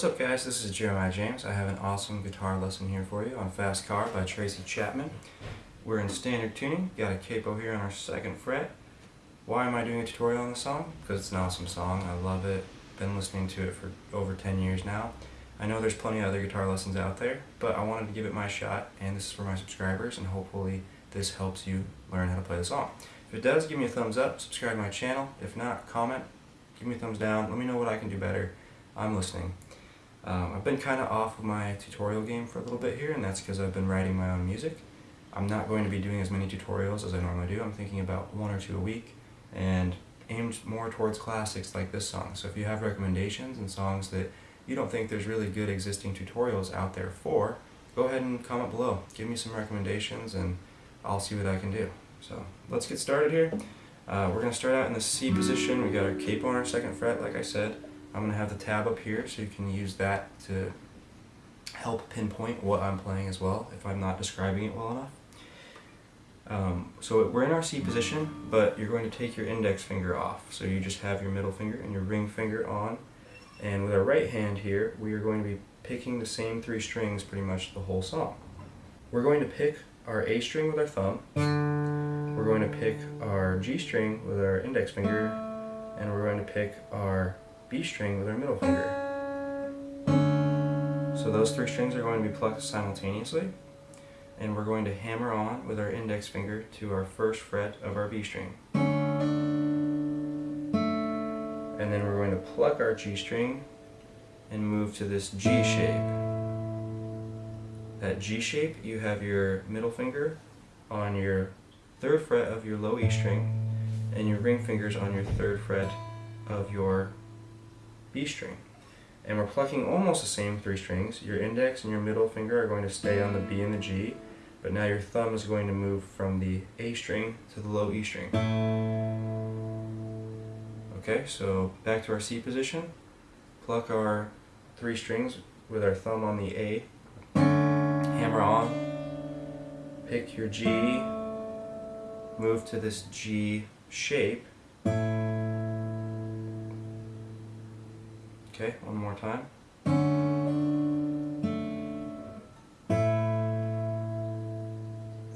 What's up guys, this is Jeremiah James. I have an awesome guitar lesson here for you on Fast Car by Tracy Chapman. We're in standard tuning, got a capo here on our second fret. Why am I doing a tutorial on this song? Because it's an awesome song, I love it, been listening to it for over 10 years now. I know there's plenty of other guitar lessons out there, but I wanted to give it my shot, and this is for my subscribers, and hopefully this helps you learn how to play the song. If it does, give me a thumbs up, subscribe to my channel. If not, comment, give me a thumbs down, let me know what I can do better. I'm listening. Um, I've been kind of off of my tutorial game for a little bit here, and that's because I've been writing my own music. I'm not going to be doing as many tutorials as I normally do. I'm thinking about one or two a week, and aimed more towards classics like this song. So if you have recommendations and songs that you don't think there's really good existing tutorials out there for, go ahead and comment below. Give me some recommendations, and I'll see what I can do. So let's get started here. Uh, we're going to start out in the C position. We got our capo on our second fret, like I said. I'm going to have the tab up here so you can use that to help pinpoint what I'm playing as well if I'm not describing it well enough. Um, so we're in our C position, but you're going to take your index finger off. So you just have your middle finger and your ring finger on. And with our right hand here, we are going to be picking the same three strings pretty much the whole song. We're going to pick our A string with our thumb. We're going to pick our G string with our index finger. And we're going to pick our B string with our middle finger. So those three strings are going to be plucked simultaneously and we're going to hammer on with our index finger to our first fret of our B string. And then we're going to pluck our G string and move to this G shape. That G shape, you have your middle finger on your third fret of your low E string and your ring fingers on your third fret of your B string. And we're plucking almost the same three strings. Your index and your middle finger are going to stay on the B and the G, but now your thumb is going to move from the A string to the low E string. Okay, so back to our C position. Pluck our three strings with our thumb on the A. Hammer on. Pick your G. Move to this G shape. Okay, one more time.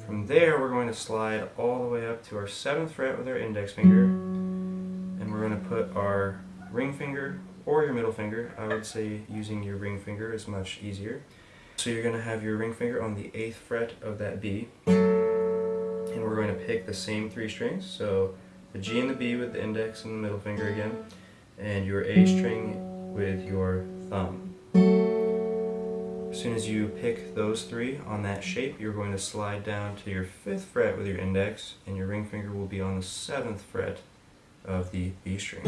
From there, we're going to slide all the way up to our 7th fret with our index finger, and we're going to put our ring finger or your middle finger. I would say using your ring finger is much easier. So you're going to have your ring finger on the 8th fret of that B, and we're going to pick the same three strings. So the G and the B with the index and the middle finger again, and your A string with your thumb. As soon as you pick those three on that shape, you're going to slide down to your 5th fret with your index, and your ring finger will be on the 7th fret of the B string.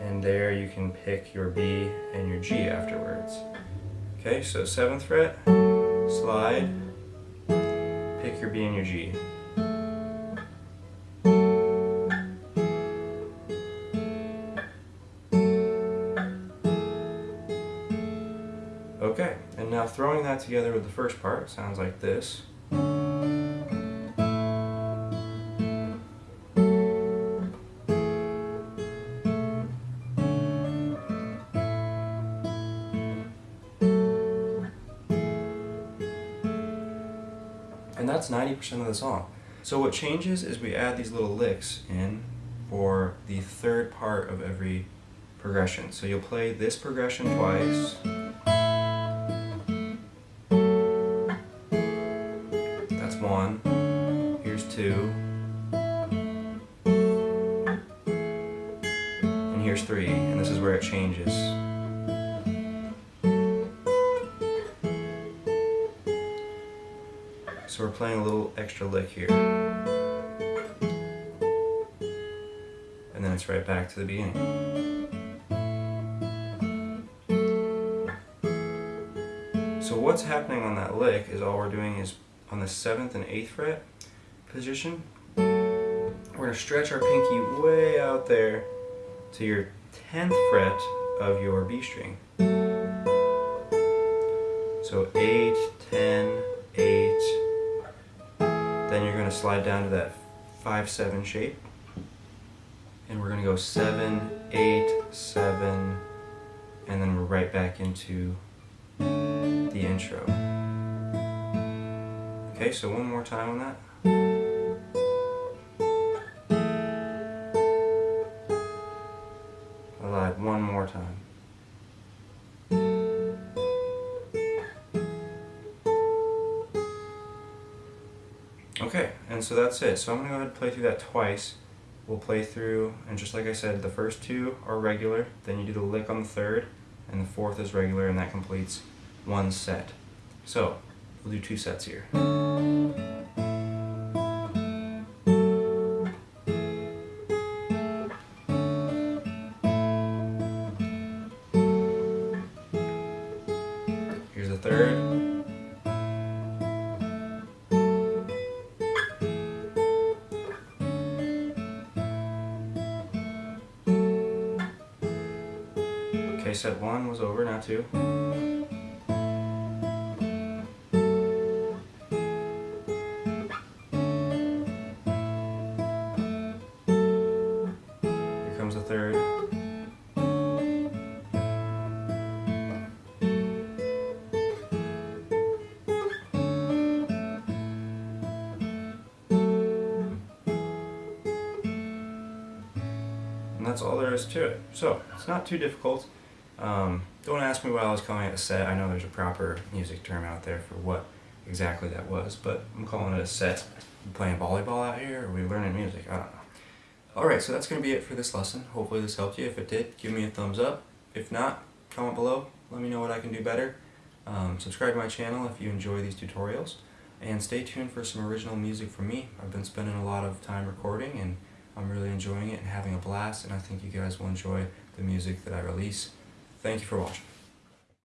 And there you can pick your B and your G afterwards. Okay, so 7th fret, slide, pick your B and your G. Okay, and now throwing that together with the first part sounds like this. And that's 90% of the song. So what changes is we add these little licks in for the third part of every progression. So you'll play this progression twice, three, and this is where it changes. So we're playing a little extra lick here. And then it's right back to the beginning. So what's happening on that lick is all we're doing is on the 7th and 8th fret position, we're going to stretch our pinky way out there to your 10th fret of your B string. So 8, 10, 8, then you're going to slide down to that 5-7 shape, and we're going to go 7, eight, seven, and then we're right back into the intro. Okay, so one more time on that. Okay, and so that's it. So I'm going to go ahead and play through that twice. We'll play through, and just like I said, the first two are regular, then you do the lick on the third, and the fourth is regular, and that completes one set. So, we'll do two sets here. Set one was over, now two. Here comes the third. And that's all there is to it. So, it's not too difficult. Um, don't ask me why I was calling it a set. I know there's a proper music term out there for what exactly that was, but I'm calling it a set. We playing volleyball out here? Or are we learning music? I don't know. Alright, so that's going to be it for this lesson. Hopefully this helped you. If it did, give me a thumbs up. If not, comment below. Let me know what I can do better. Um, subscribe to my channel if you enjoy these tutorials. And stay tuned for some original music from me. I've been spending a lot of time recording and I'm really enjoying it and having a blast and I think you guys will enjoy the music that I release. Thank you for watching.